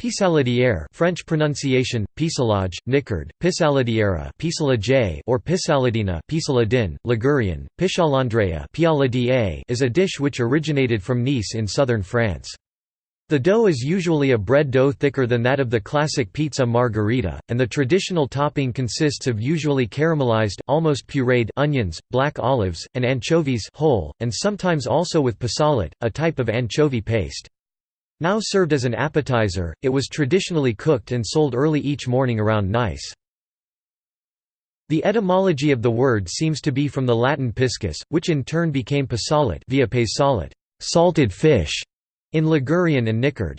Pissaladière French pronunciation, pissalage, Niçard, pissaladiera or pissaladina Pissaladin, Ligurian, piscialandrea is a dish which originated from Nice in southern France. The dough is usually a bread dough thicker than that of the classic pizza margherita, and the traditional topping consists of usually caramelized, almost pureed onions, black olives, and anchovies whole, and sometimes also with pissalate, a type of anchovy paste. Now served as an appetizer, it was traditionally cooked and sold early each morning around Nice. The etymology of the word seems to be from the Latin piscis, which in turn became pissalate via salted fish in Ligurian and Niçard.